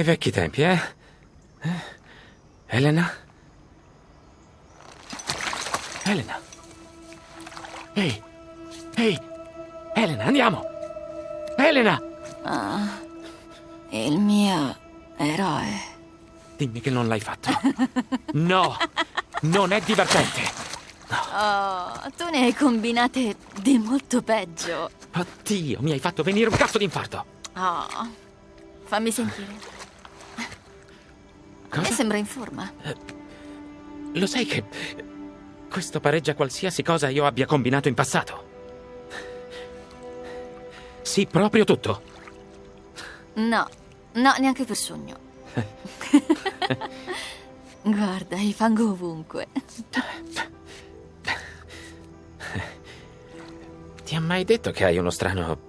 Ai vecchi tempi, eh? eh? Elena? Elena? Ehi! Ehi! Elena, andiamo! Elena! Ah, il mio eroe. Dimmi che non l'hai fatto. No! Non è divertente! Oh, tu ne hai combinate di molto peggio. Oddio, mi hai fatto venire un cazzo d'infarto! Oh, fammi sentire. Cosa? Me sembra in forma. Lo sai che questo pareggia qualsiasi cosa io abbia combinato in passato? Sì, proprio tutto. No, no, neanche per sogno. Guarda, il fango ovunque. Ti ha mai detto che hai uno strano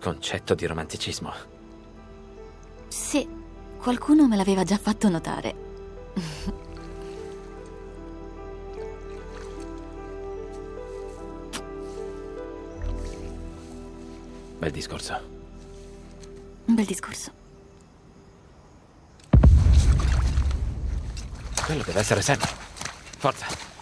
concetto di romanticismo? Qualcuno me l'aveva già fatto notare. Bel discorso. Un bel discorso. Quello deve essere Sam. Forza.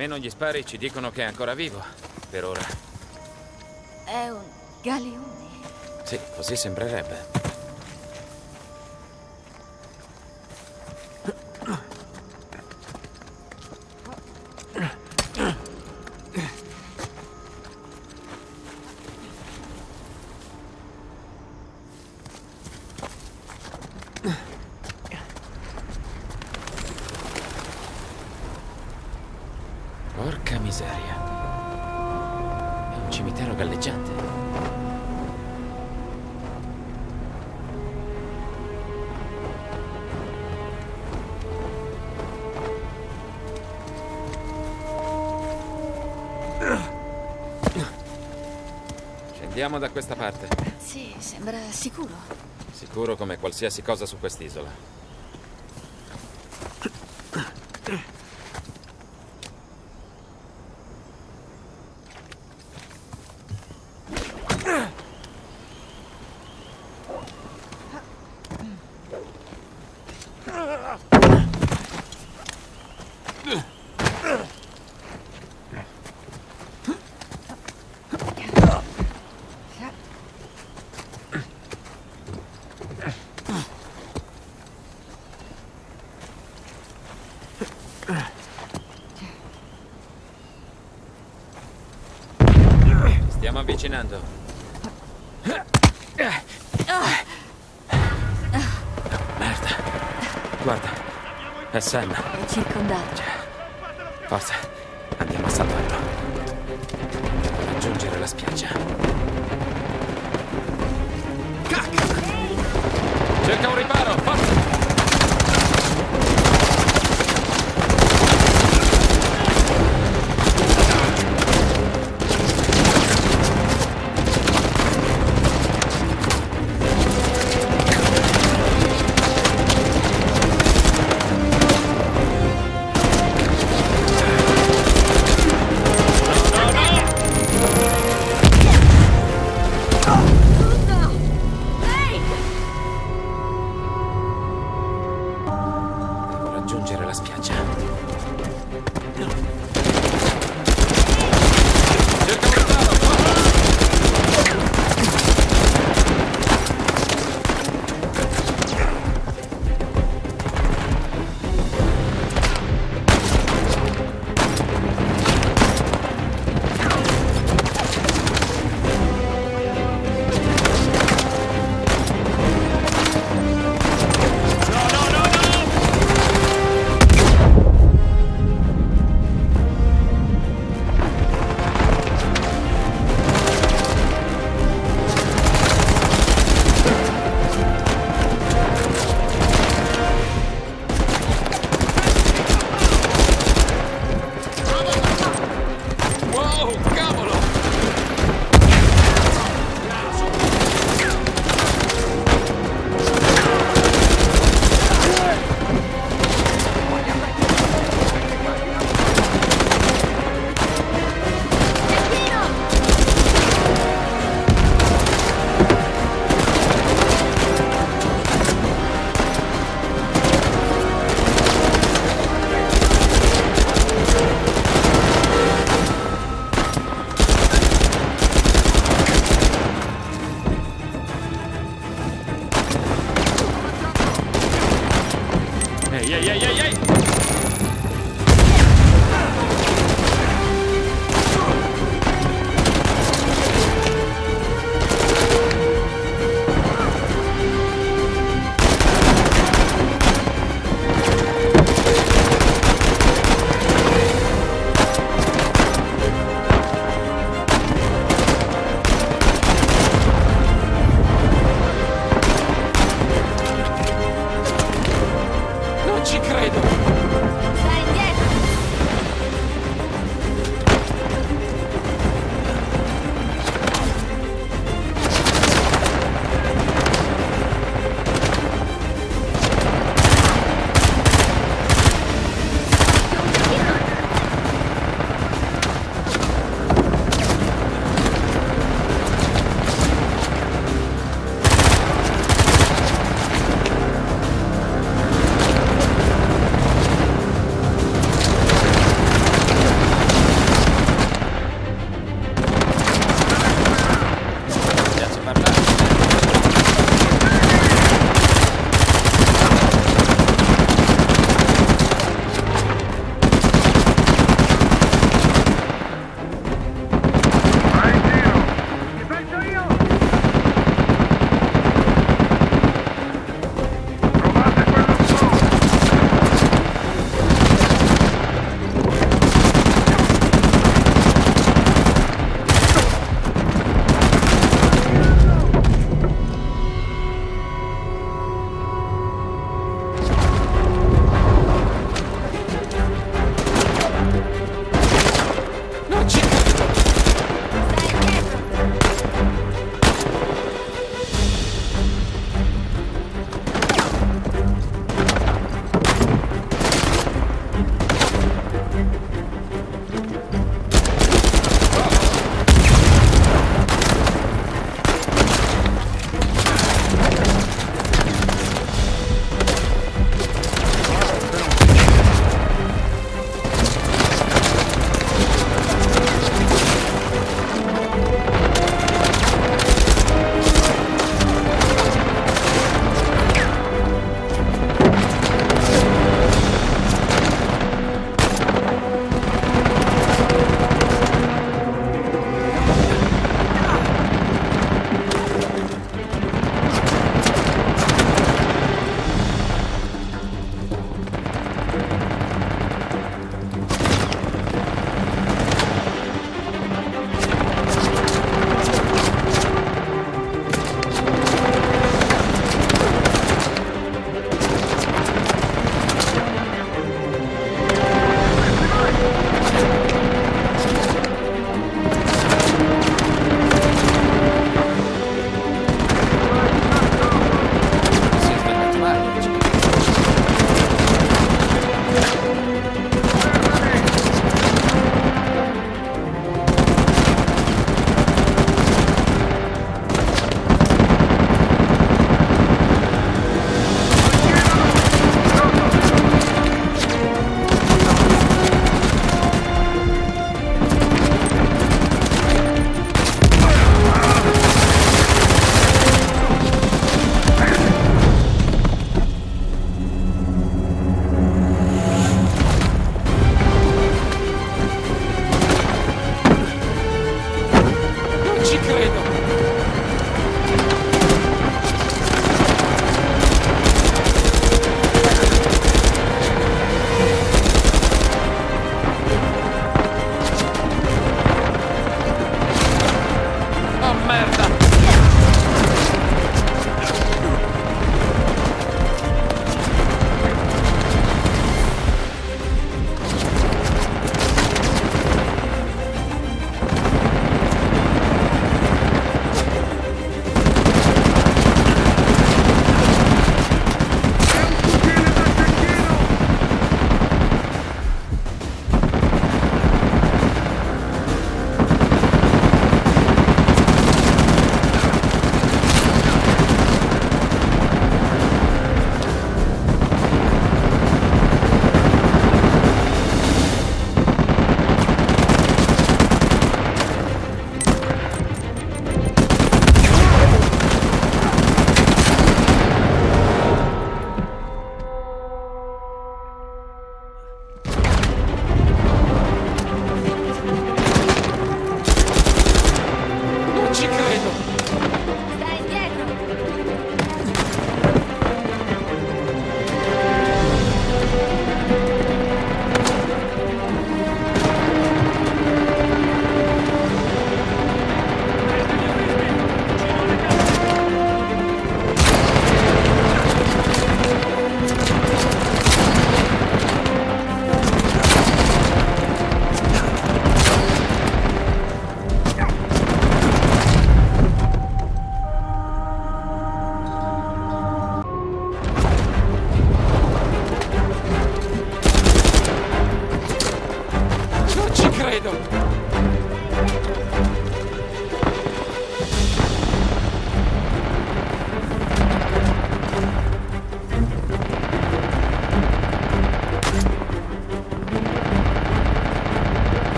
Almeno gli spari ci dicono che è ancora vivo. Per ora. È un galeone. Sì, così sembrerebbe. Scendiamo da questa parte. Sì, sembra sicuro. Sicuro come qualsiasi cosa su quest'isola. Ci Stiamo avvicinando. Merda. Guarda. È Sam. È circondato. Forza.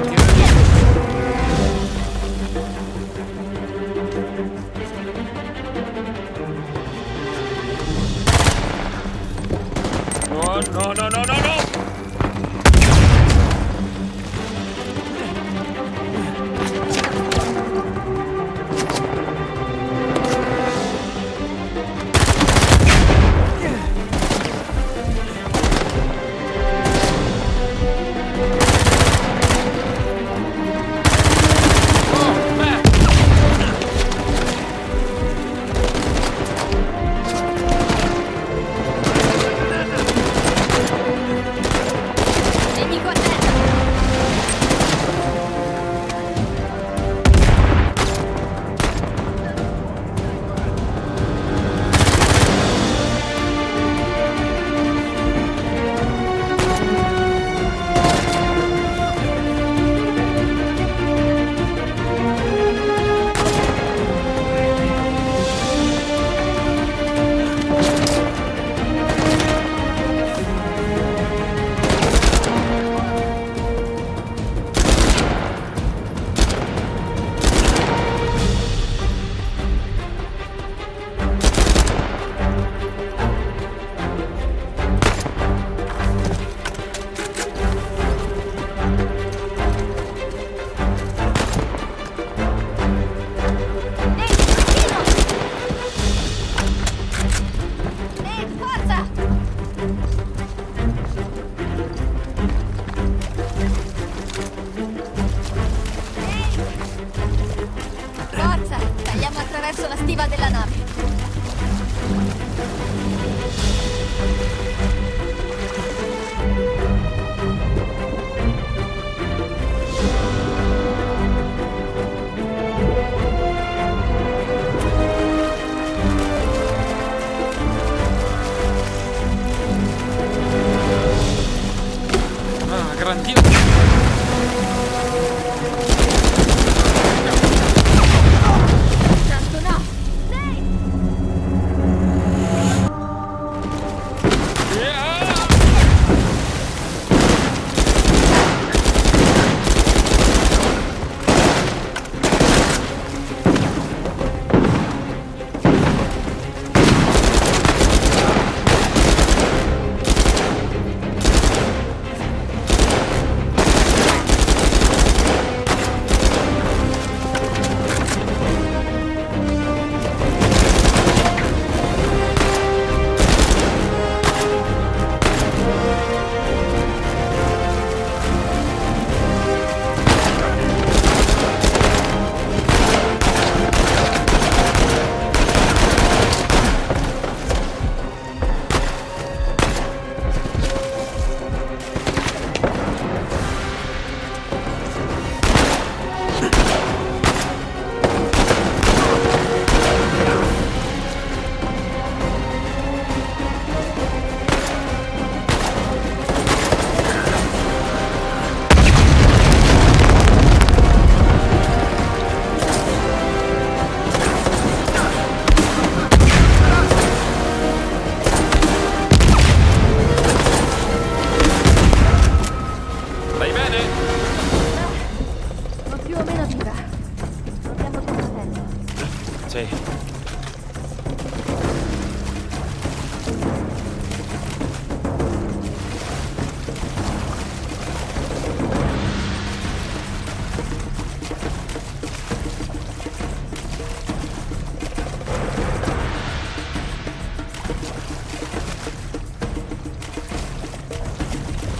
Più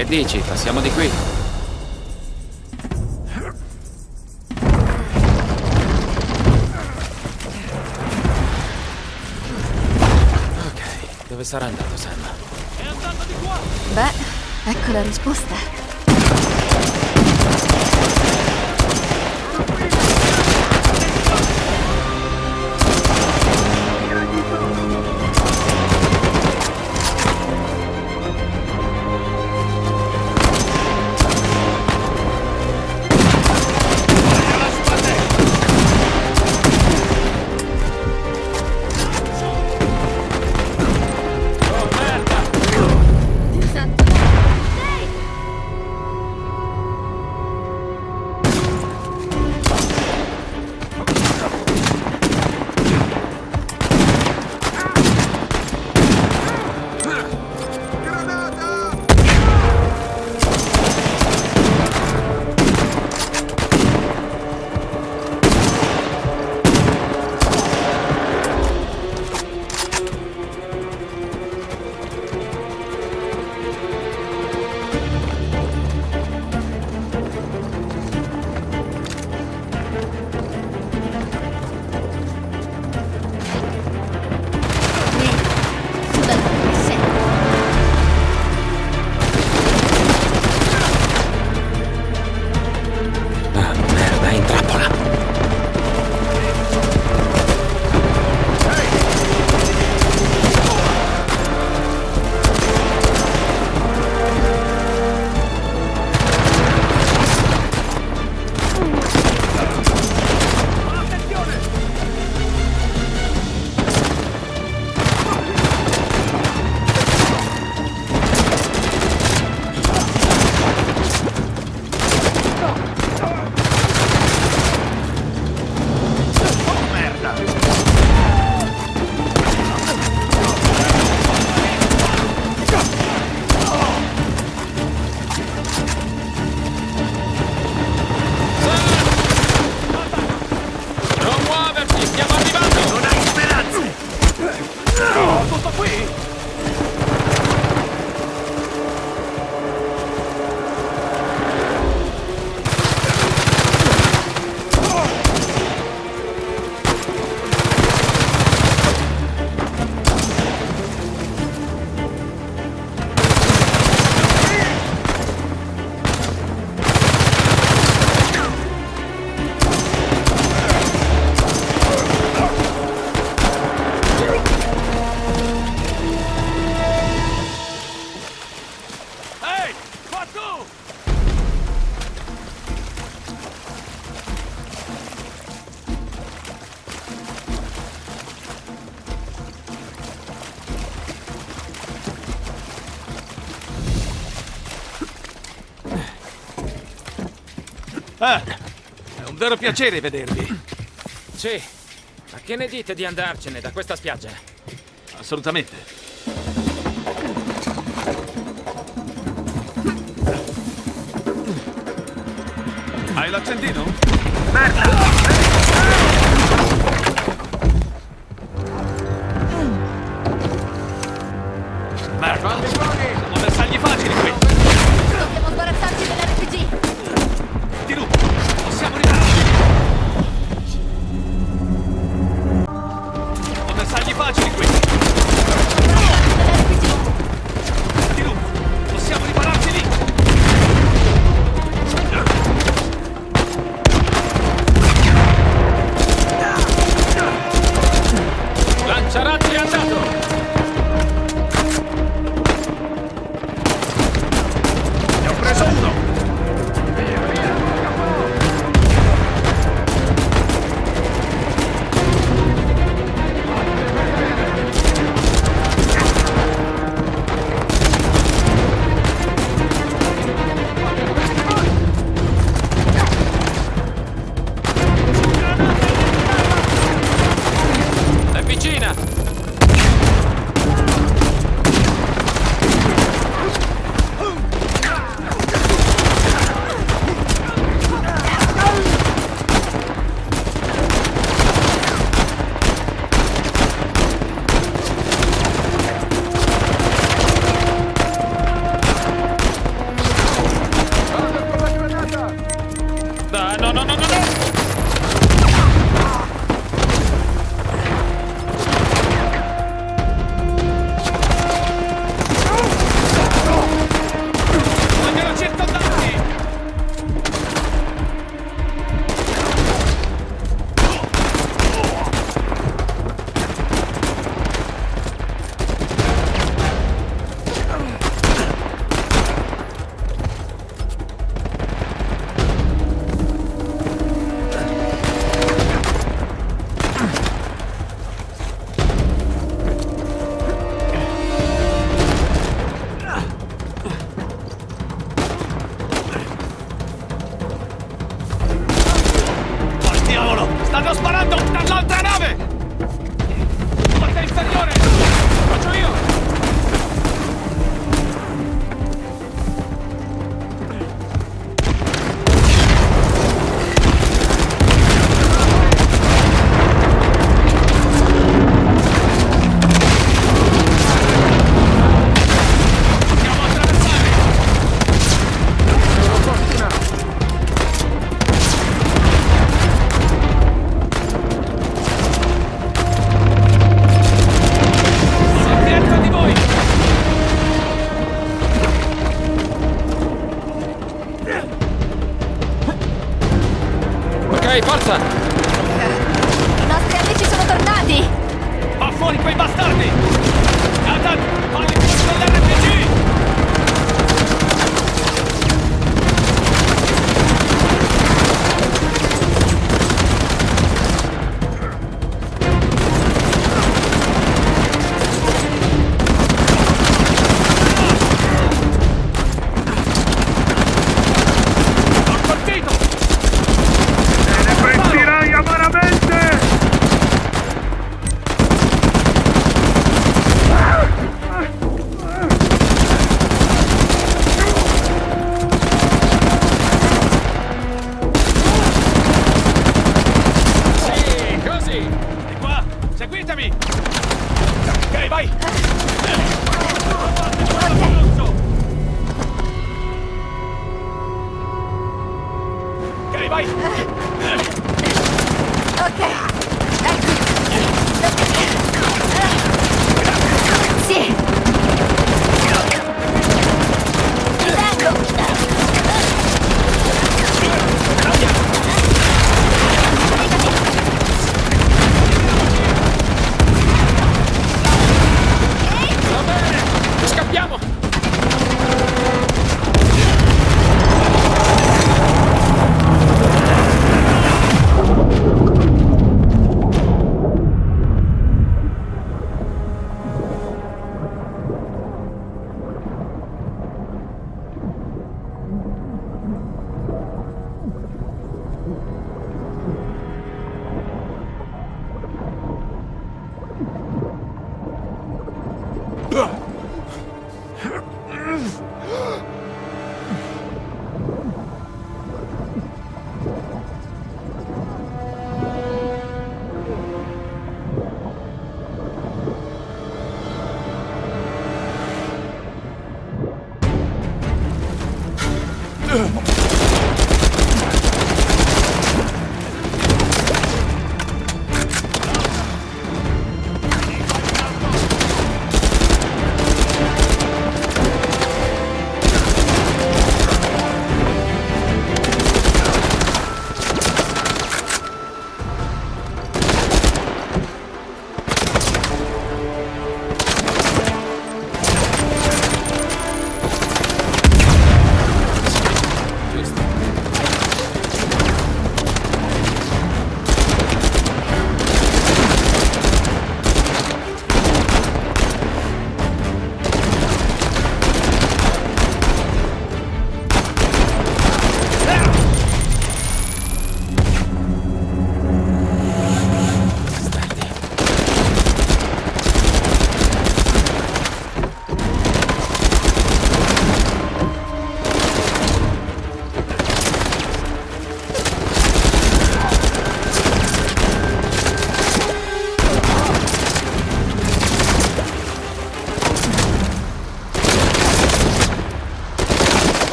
Che dici? Passiamo di qui. Ok, dove sarà andato Sam? È andato di qua! Beh, ecco la risposta. vero piacere vedervi. Sì, ma che ne dite di andarcene da questa spiaggia? Assolutamente. Hai l'accendino? Merda!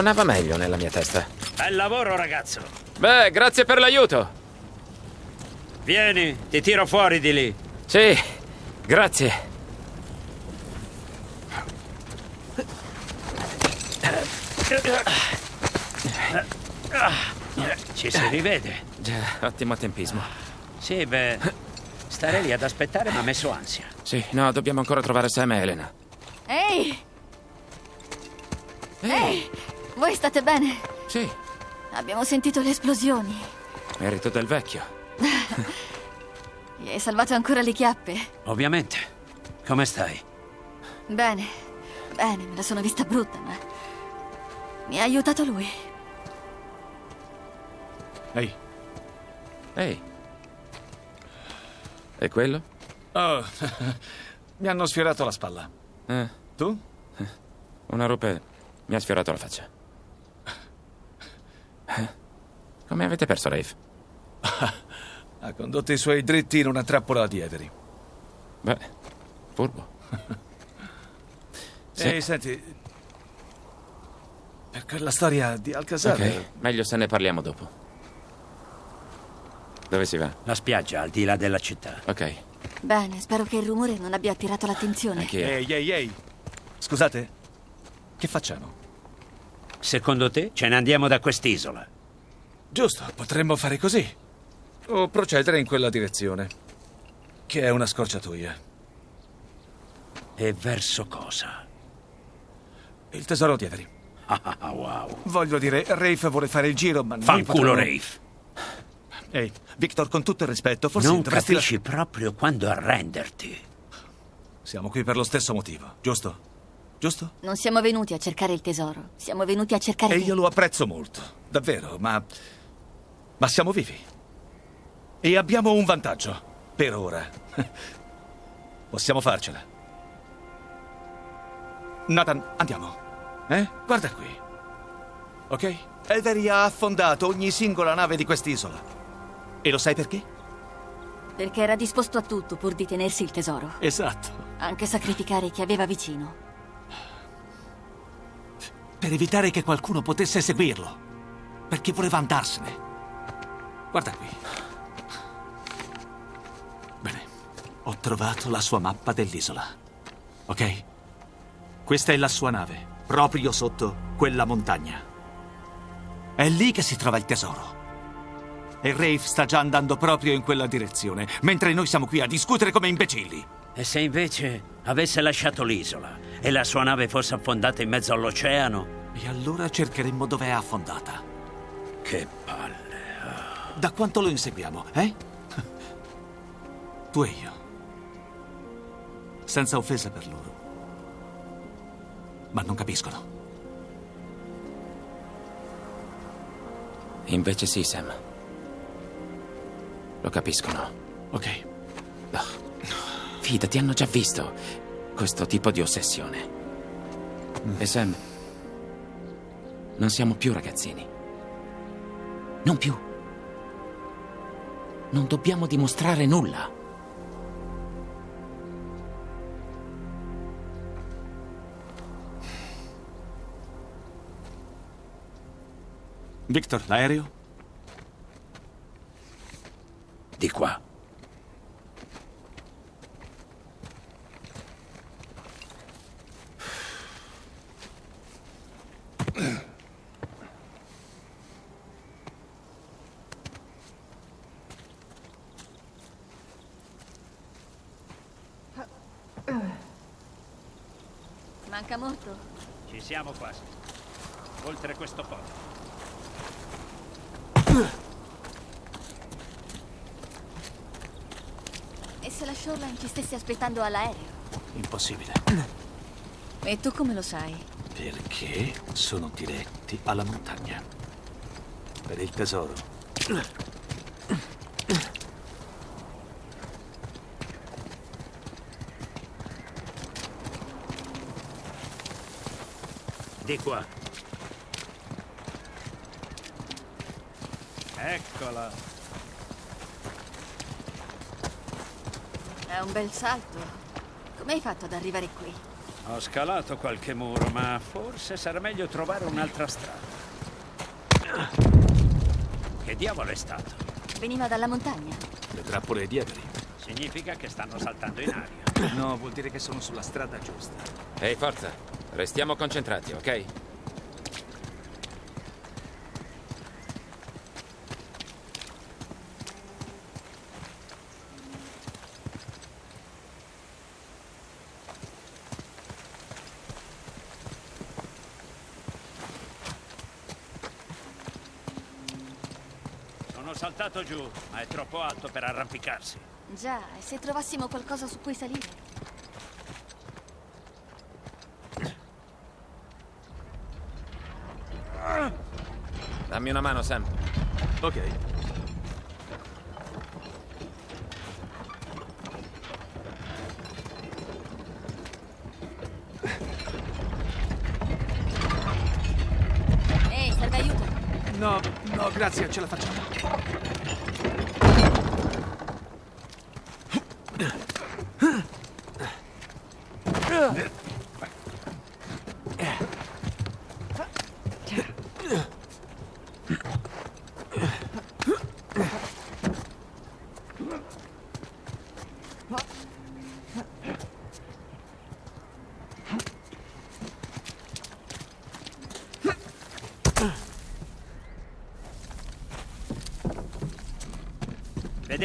Suonava meglio nella mia testa. Bel lavoro, ragazzo! Beh, grazie per l'aiuto. Vieni, ti tiro fuori di lì. Sì, grazie. Ci si rivede. Già, ottimo tempismo. Sì, beh, stare lì ad aspettare mi ha messo ansia. Sì, no, dobbiamo ancora trovare Sam e Elena. Ehi! Ehi! Voi state bene? Sì, Abbiamo sentito le esplosioni. merito del vecchio. Gli hai salvato ancora le chiappe? Ovviamente. Come stai? Bene, bene, me la sono vista brutta, ma... Mi ha aiutato lui. Ehi, Ehi. E quello? oh, mi hanno sfiorato la spalla. Eh, Tu? una rupe mi ha sfiorato la faccia. Eh? Come avete perso Rafe? Ha condotto i suoi dritti in una trappola di Avery. Beh, furbo. Sì. Ehi, senti... Per quella storia di Alcazar... Ok, meglio se ne parliamo dopo. Dove si va? La spiaggia al di là della città. Ok, Bene, spero che il rumore non abbia attirato l'attenzione. Ehi, ehi, ehi. Scusate, che facciamo? Secondo te ce ne andiamo da quest'isola? Giusto, potremmo fare così. O procedere in quella direzione. Che è una scorciatoia. E verso cosa? Il tesoro di Avery. Ah, wow. Voglio dire, Rafe vuole fare il giro, ma noi Fanculo potremmo- Rafe. Ehi, Victor, con tutto il rispetto, forse Non dovresti... capisci proprio quando arrenderti. Siamo qui per lo stesso motivo, giusto? Giusto? Non siamo venuti a cercare il tesoro, siamo venuti a cercare E te. io lo apprezzo molto, davvero, ma... Ma siamo vivi. E abbiamo un vantaggio, per ora. Possiamo farcela. Nathan, andiamo. Eh? Guarda qui. Ok? Avery ha affondato ogni singola nave di quest'isola. E lo sai perché? Perché era disposto a tutto pur di tenersi il tesoro. Esatto. Anche sacrificare chi aveva vicino. Per evitare che qualcuno potesse seguirlo. Perché voleva andarsene. Guarda qui. Bene, ho trovato la sua mappa dell'isola. Ok? Questa è la sua nave, proprio sotto quella montagna. È lì che si trova il tesoro. E Rafe sta già andando proprio in quella direzione, mentre noi siamo qui a discutere come imbecilli. E se invece avesse lasciato l'isola e la sua nave fosse affondata in mezzo all'oceano? E allora cercheremmo dove è affondata. Che palle. Da quanto lo inseguiamo, eh? Tu e io. Senza offesa per loro. Ma non capiscono. Invece sì, Sam. Lo capiscono. Ok. No. Fidati, hanno già visto questo tipo di ossessione. E Sam, non siamo più ragazzini. Non più. Non dobbiamo dimostrare nulla. Victor, l'aereo? Di qua. Manca molto. Ci siamo quasi. Oltre questo ponte. E se la Shoreline ci stesse aspettando all'aereo? Impossibile. E tu come lo sai? Perché sono diretti alla montagna. Per il tesoro. Di qua. Eccola. È un bel salto. Come hai fatto ad arrivare qui? Ho scalato qualche muro, ma forse sarà meglio trovare un'altra strada. Che diavolo è stato? Veniva dalla montagna. Le trappole dietro. Significa che stanno saltando in aria. No, vuol dire che sono sulla strada giusta. Ehi, forza. Restiamo concentrati, ok? Sono saltato giù, ma è troppo alto per arrampicarsi. Già, e se trovassimo qualcosa su cui salire? Dammi una mano, Sam. Ok. Ehi, serve aiuto? No, no, grazie, ce la facciamo.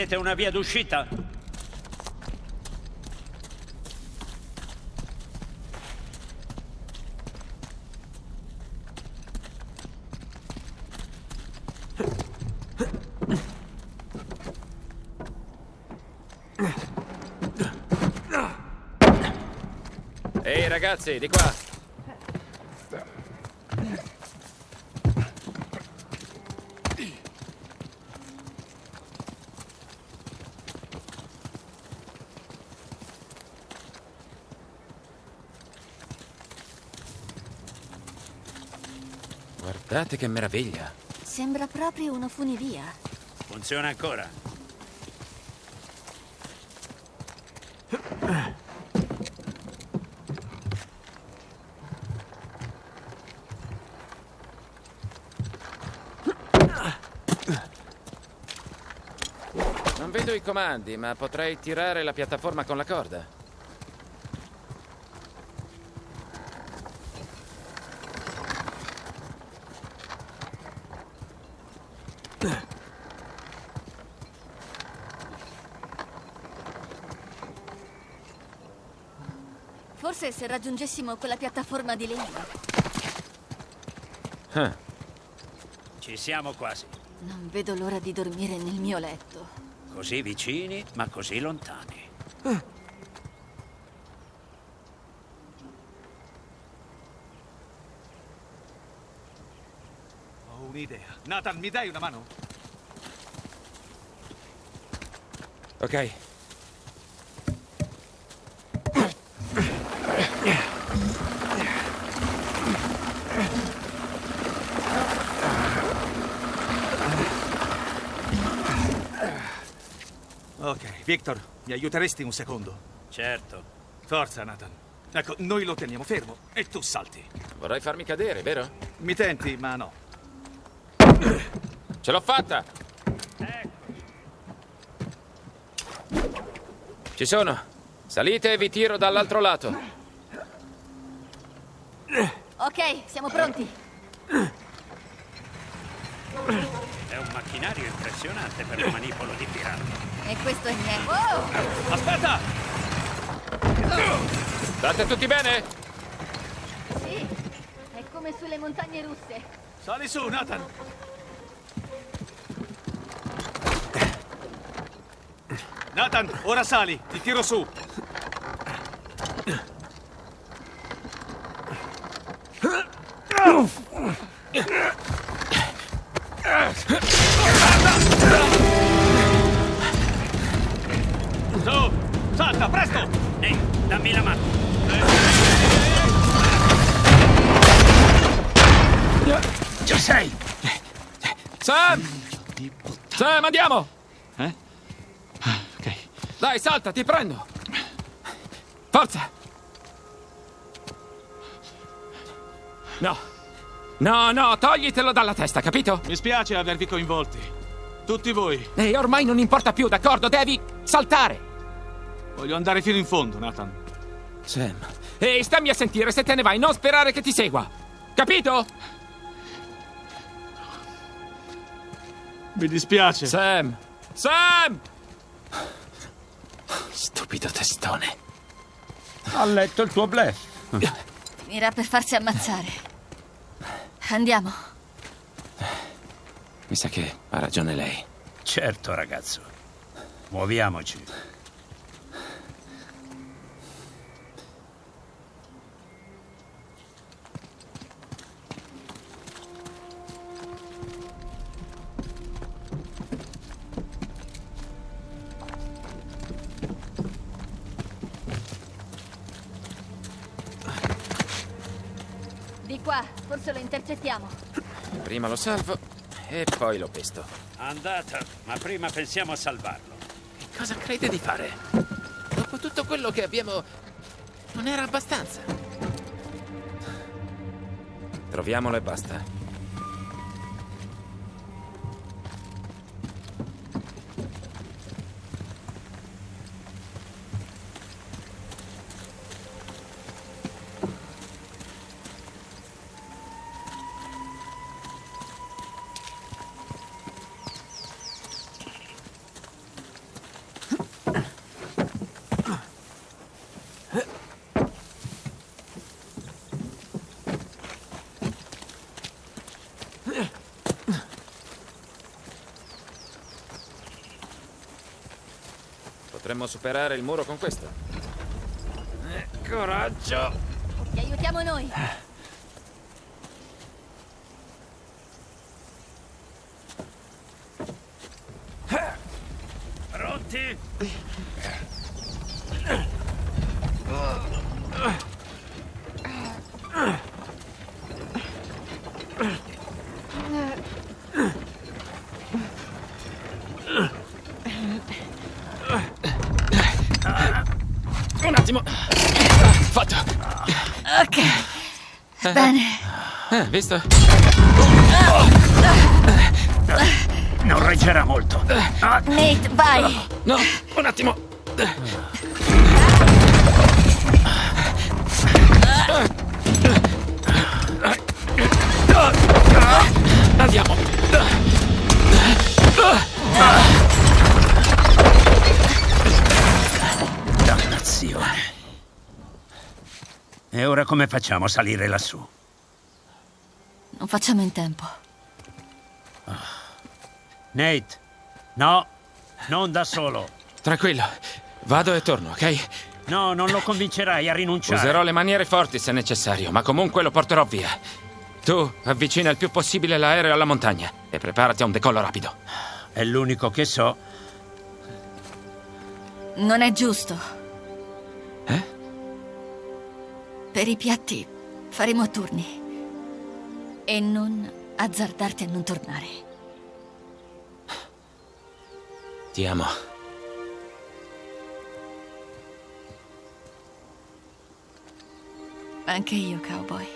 Vedete una via d'uscita? Ehi, ragazzi, di qua. Guardate che meraviglia. Sembra proprio una funivia. Funziona ancora. Non vedo i comandi, ma potrei tirare la piattaforma con la corda. Forse se raggiungessimo quella piattaforma di legno. Ah, Ci siamo quasi. Non vedo l'ora di dormire nel mio letto. Così vicini, ma così lontani. Ho un'idea. Nathan, mi dai una mano? ok. Ok, Victor, mi aiuteresti un secondo? Certo. Forza, Nathan. Ecco, noi lo teniamo fermo e tu salti. Vorrai farmi cadere, vero? Mi tenti, ma no. Ce l'ho fatta! Ci sono. Salite e vi tiro dall'altro lato. Ok, siamo pronti. È un macchinario impressionante per un manipolo di pirata. E questo è niente. Oh! Aspetta! State tutti bene? Sì, è come sulle montagne russe. Sali su, Nathan! Nathan, ora sali, ti tiro su. Su, salta, presto! Ehi, dammi la mano. Ci sei! Sam! Sam, andiamo! Eh? Ah, ok. Dai, salta, ti prendo! Forza! No. No, no, toglitelo dalla testa, capito? Mi spiace avervi coinvolti. Tutti voi. E ormai non importa più, d'accordo? Devi saltare! Voglio andare fino in fondo, Nathan. Sam. Ehi, stammi a sentire, se te ne vai, non sperare che ti segua! Capito? Mi dispiace. Sam! Sam! Stupido testone. Ha letto il tuo blef. Finirà per farsi ammazzare. Andiamo. Mi sa che ha ragione lei. Certo, ragazzo. Muoviamoci. Prima lo salvo e poi lo pesto. Andata, ma prima pensiamo a salvarlo. Che cosa crede di fare? Dopo tutto quello che abbiamo... Non era abbastanza. Troviamolo e basta. Potremmo superare il muro con questo. Eh, coraggio! Ti aiutiamo noi. Pronti? Un attimo! Fatto! Ok. Bene. Eh, visto? Non reggerà molto. Ah, Nate, vai. No, un attimo! Andiamo! dannazione. E ora come facciamo a salire lassù? Non facciamo in tempo. Nate, no, non da solo. Tranquillo, vado e torno, ok? No, non lo convincerai a rinunciare. Userò le maniere forti se necessario, ma comunque lo porterò via. Tu avvicina il più possibile l'aereo alla montagna e preparati a un decollo rapido. È l'unico che so. Non è giusto. Eh? Per i piatti faremo a turni. E non azzardarti a non tornare. Ti amo. Anche io, cowboy.